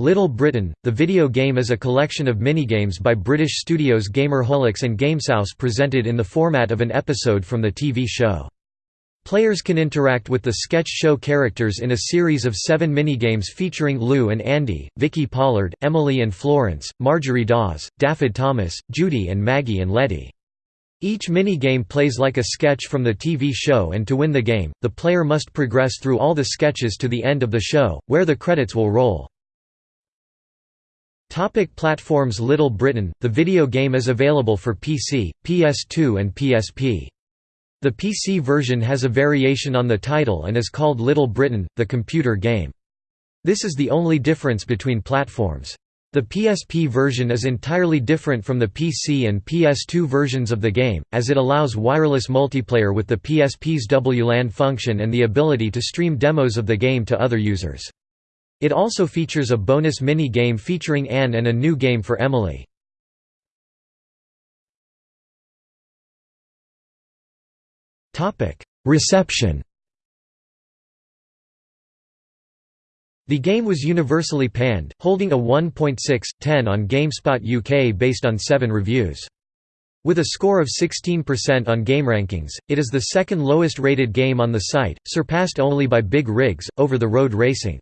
Little Britain, the video game is a collection of minigames by British studios Gamerholix and Gamesouse presented in the format of an episode from the TV show. Players can interact with the sketch show characters in a series of seven minigames featuring Lou and Andy, Vicky Pollard, Emily and Florence, Marjorie Dawes, Daffyd Thomas, Judy and Maggie and Letty. Each minigame plays like a sketch from the TV show and to win the game, the player must progress through all the sketches to the end of the show, where the credits will roll. Topic platforms Little Britain, the video game is available for PC, PS2 and PSP. The PC version has a variation on the title and is called Little Britain, the computer game. This is the only difference between platforms. The PSP version is entirely different from the PC and PS2 versions of the game, as it allows wireless multiplayer with the PSP's WLAN function and the ability to stream demos of the game to other users. It also features a bonus mini-game featuring Anne and a new game for Emily. Reception The game was universally panned, holding a 1.6/10 on GameSpot UK based on 7 reviews. With a score of 16% on GameRankings, it is the second lowest rated game on the site, surpassed only by Big Rigs, Over the Road Racing.